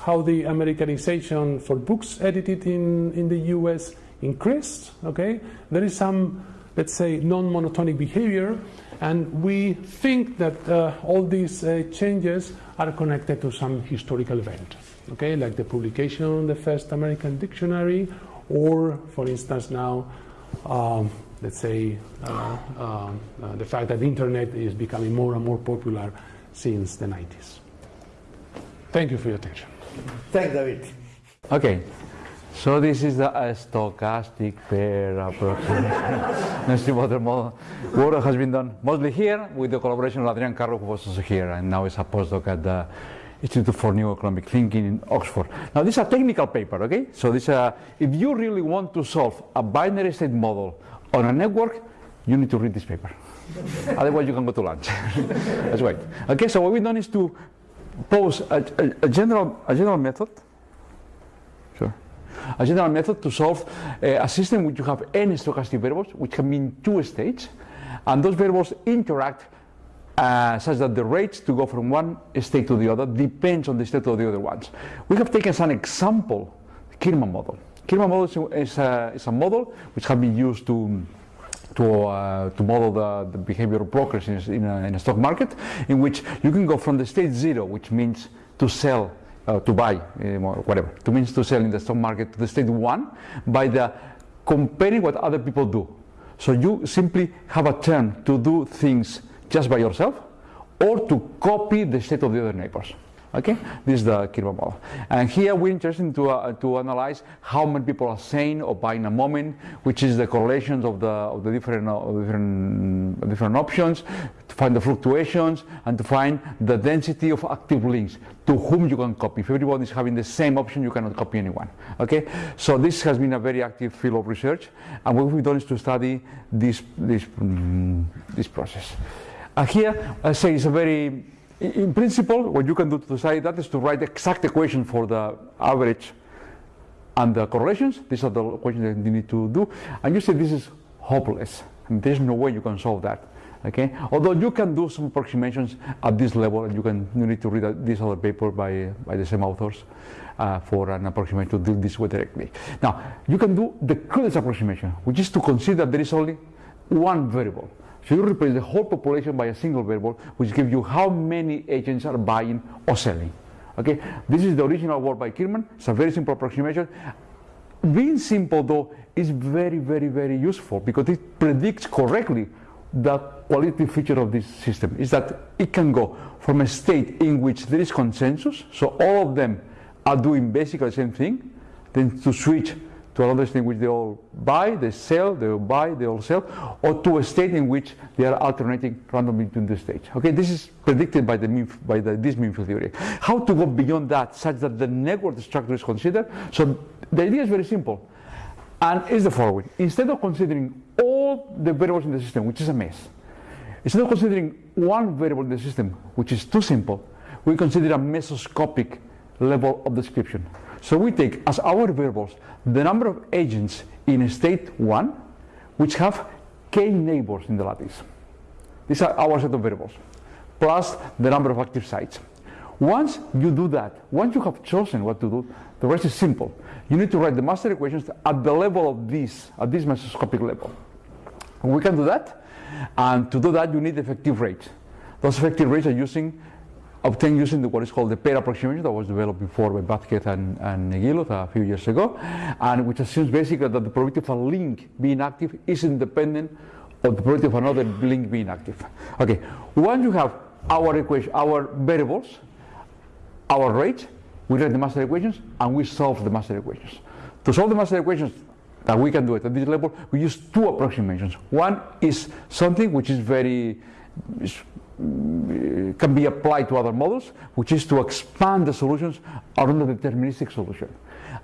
Speaker 8: how the Americanization for books edited in, in the US increased. Okay, there is some, let's say, non-monotonic behavior, and we think that uh, all these uh, changes are connected to some historical event. Okay, like the publication of the first American dictionary, or, for instance, now. Um, let's say uh, um, uh, the fact that the internet is becoming more and more popular since the 90s. Thank you for your attention.
Speaker 1: Thanks, David.
Speaker 9: Okay, so this is the uh, stochastic pair approximation distributed *laughs* model. Work has been done mostly here with the collaboration of Adrian Carro, who was also here, and now is a postdoc at the Institute for New Economic Thinking in Oxford. Now, this is a technical paper, okay? So, this, uh, if you really want to solve a binary state model on a network, you need to read this paper. *laughs* Otherwise, you can go to lunch. *laughs* That's right. Okay, so what we've done is to pose a, a, a, general, a general method, sure, a general method to solve uh, a system which you have n stochastic variables, which can mean two states, and those variables interact uh, such that the rates to go from one state to the other depends on the state of the other ones. We have taken as an example Kirman model. Kirman model is a, is a model which has been used to to, uh, to model the, the, behavior of brokers in a, in, a, in a, stock market, in which you can go from the state zero, which means to sell, uh, to buy, uh, whatever, to means to sell in the stock market, to the state one by the comparing what other people do. So you simply have a turn to do things just by yourself or to copy the state of the other neighbors. Okay, this is the Kirman model. And here we're interested to, uh, to analyze how many people are saying or buying a moment, which is the correlations of the, of the different, uh, different, different options, to find the fluctuations, and to find the density of active links to whom you can copy. If everyone is having the same option, you cannot copy anyone. Okay, so this has been a very active field of research, and what we've done is to study this, this, mm, this process. And here, I say it's a very in principle, what you can do to study that is to write the exact equation for the average and the correlations. These are the equations that you need to do. And you say this is hopeless. And there's no way you can solve that. Okay? Although you can do some approximations at this level, and you can you need to read this other paper by, by the same authors uh, for an approximation to do this way directly. Now, you can do the crudest approximation, which is to consider there is only one variable. So you replace the whole population by a single variable, which gives you how many agents are buying or selling. Okay, this is the original work by Kirman. It's a very simple approximation. Being simple though is very, very, very useful because it predicts correctly the qualitative feature of this system is that it can go from a state in which there is consensus, so all of them are doing basically the same thing, then to switch to another state in which they all buy, they sell, they all buy, they all sell, or to a state in which they are alternating randomly between the states. Okay, this is predicted by the by the, this mean field theory. How to go beyond that such that the network structure is considered? So the idea is very simple, and is the following: instead of considering all the variables in the system, which is a mess, instead of considering one variable in the system, which is too simple, we consider a mesoscopic level of description. So we take as our variables the number of agents in state 1 which have k neighbors in the lattice. These are our set of variables, plus the number of active sites. Once you do that, once you have chosen what to do, the rest is simple. You need to write the master equations at the level of this, at this mesoscopic level. We can do that, and to do that you need effective rates. Those effective rates are using obtained using the, what is called the pair approximation that was developed before by Vázquez and, and a few years ago, and which assumes basically that the probability of a link being active is independent of the probability of another link being active. Okay, once you have our equation, our variables, our rate, we write the master equations and we solve the master equations. To solve the master equations, that we can do it at this level, we use two approximations. One is something which is very can be applied to other models, which is to expand the solutions around the deterministic solution.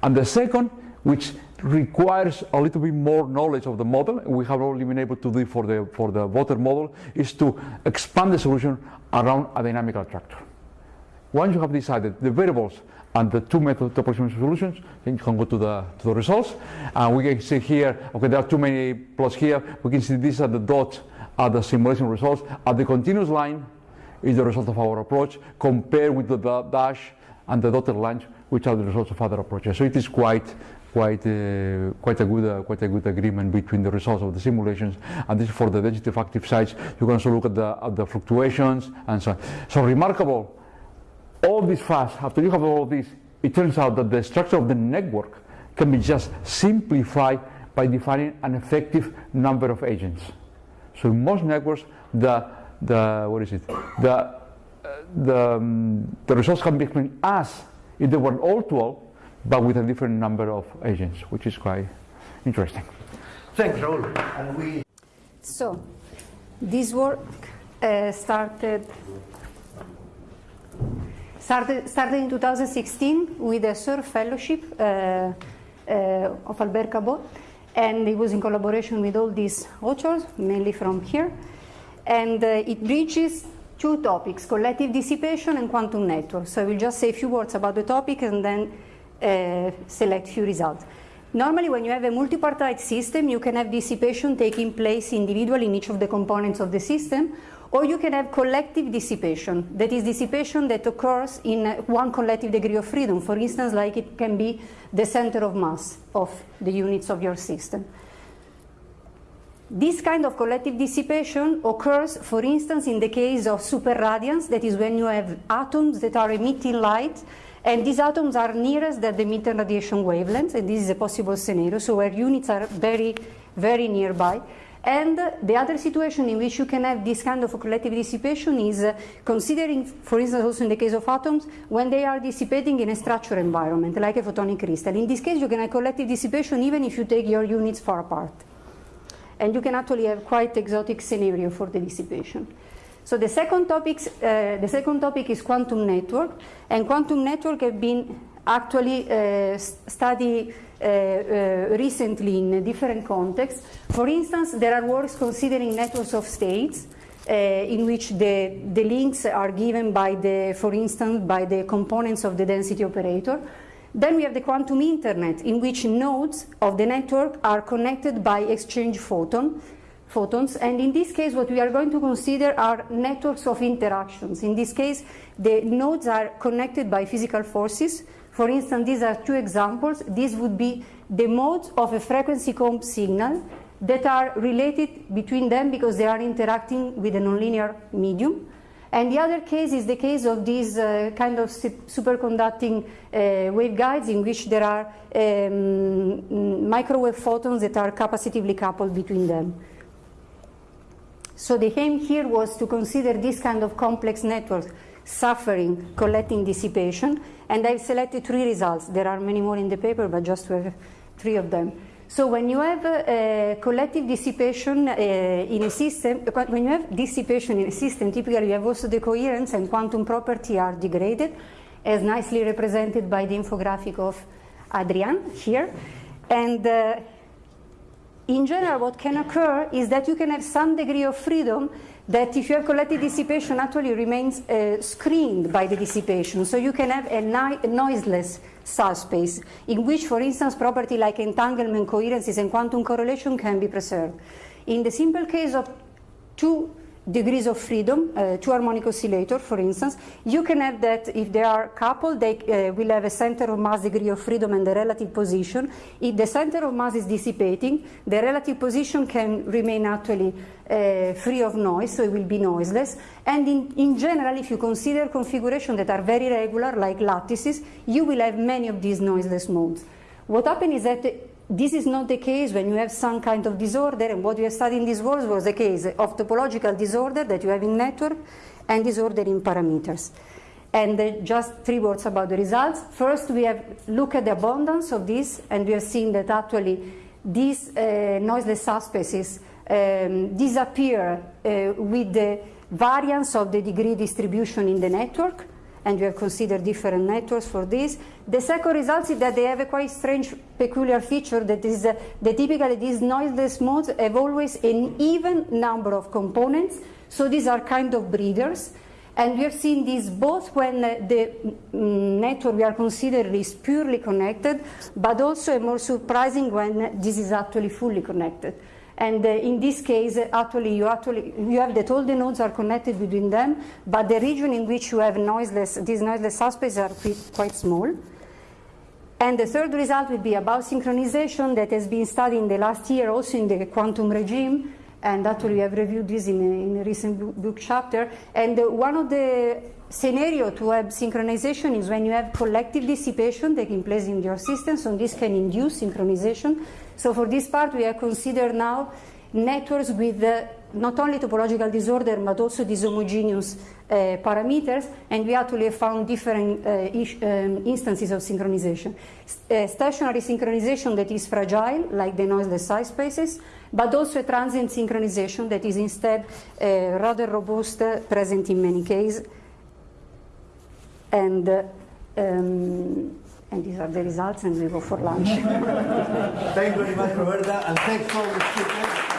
Speaker 9: And the second, which requires a little bit more knowledge of the model, we have only been able to do for the, for the voter model, is to expand the solution around a dynamical attractor. Once you have decided the variables and the two method approximation solutions, then you can go to the, to the results. And we can see here, okay, there are too many plots here. We can see these are the dots are the simulation results. At the continuous line is the result of our approach compared with the dash and the dotted line, which are the results of other approaches. So it is quite quite uh, quite a good uh, quite a good agreement between the results of the simulations and this for the of active sites. You can also look at the at the fluctuations and so on. So remarkable. All this fast after you have all this, it turns out that the structure of the network can be just simplified by defining an effective number of agents. So in most networks, the, the what is it? The, uh, the, um, the results can be explained as if they were all 12, but with a different number of agents, which is quite interesting.
Speaker 1: Thanks, Raul. And we
Speaker 10: so, this work uh, started, started started in 2016 with a SURF fellowship uh, uh, of Albert Cabot and it was in collaboration with all these authors, mainly from here. And uh, it bridges two topics, collective dissipation and quantum networks. So I will just say a few words about the topic and then uh, select few results. Normally, when you have a multipartite system, you can have dissipation taking place individually in each of the components of the system, or you can have collective dissipation. That is dissipation that occurs in one collective degree of freedom. For instance, like it can be the center of mass of the units of your system. This kind of collective dissipation occurs, for instance, in the case of superradiance, that is when you have atoms that are emitting light, and these atoms are nearest that the emitting radiation wavelengths, and this is a possible scenario, so where units are very, very nearby. And the other situation in which you can have this kind of collective dissipation is considering, for instance, also in the case of atoms, when they are dissipating in a structured environment, like a photonic crystal. In this case, you can have collective dissipation even if you take your units far apart. And you can actually have quite exotic scenario for the dissipation. So the second, topics, uh, the second topic is quantum network, and quantum network have been actually uh, studied uh, uh, recently in different contexts. For instance, there are works considering networks of states in which the, the links are given by the, for instance, by the components of the density operator. Then we have the quantum internet in which nodes of the network are connected by exchange photon, photons and in this case what we are going to consider are networks of interactions. In this case the nodes are connected by physical forces for instance, these are two examples. These would be the modes of a frequency comb signal that are related between them because they are interacting with a nonlinear medium. And the other case is the case of these uh, kind of superconducting uh, waveguides in which there are um, microwave photons that are capacitively coupled between them. So the aim here was to consider this kind of complex networks suffering collecting dissipation and I've selected three results. There are many more in the paper, but just to have three of them. So when you have uh, collective dissipation uh, in a system, when you have dissipation in a system, typically you have also the coherence and quantum property are degraded, as nicely represented by the infographic of Adrian here. And uh, in general, what can occur is that you can have some degree of freedom that if you have collective dissipation actually remains uh, screened by the dissipation. So you can have a, a, noiseless subspace in which, for instance, property like entanglement, coherences, and quantum correlation can be preserved. In the simple case of two degrees of freedom, uh, two harmonic oscillator, for instance, you can have that if they are coupled, they uh, will have a center of mass degree of freedom and the relative position. If the center of mass is dissipating, the relative position can remain actually uh, free of noise, so it will be noiseless. And in, in general, if you consider configurations that are very regular, like lattices, you will have many of these noiseless modes. What happens is that this is not the case when you have some kind of disorder, and what we have studied in this was the case of topological disorder that you have in network and disorder in parameters. And uh, just three words about the results. First, we have looked at the abundance of this, and we have seen that actually these uh, noiseless subspaces um, disappear uh, with the variance of the degree distribution in the network and we have considered different networks for this. The second result is that they have a quite strange peculiar feature that is uh, that typically these noiseless modes have always an even number of components, so these are kind of breeders. And we have seen this both when uh, the mm, network we are considering is purely connected, but also more surprising when this is actually fully connected. And uh, in this case, actually, you actually you have that all the nodes are connected between them, but the region in which you have noiseless, these noiseless subspaces are quite small. And the third result will be about synchronization that has been studied in the last year also in the quantum regime. And actually, we have reviewed this in a, in a recent book, chapter. And uh, one of the scenario to have synchronization is when you have collective dissipation taking place in your system, so this can induce synchronization. So for this part, we have considered now networks with uh, not only topological disorder but also dishomogeneous uh, parameters, and we actually found different uh, um, instances of synchronization. Uh, stationary synchronization that is fragile, like the noiseless subspaces, but also a transient synchronization that is instead uh, rather robust, uh, present in many cases. And um, and these are the results, and we go for lunch. *laughs*
Speaker 1: Thank you very much, Roberta, and thanks for the speakers.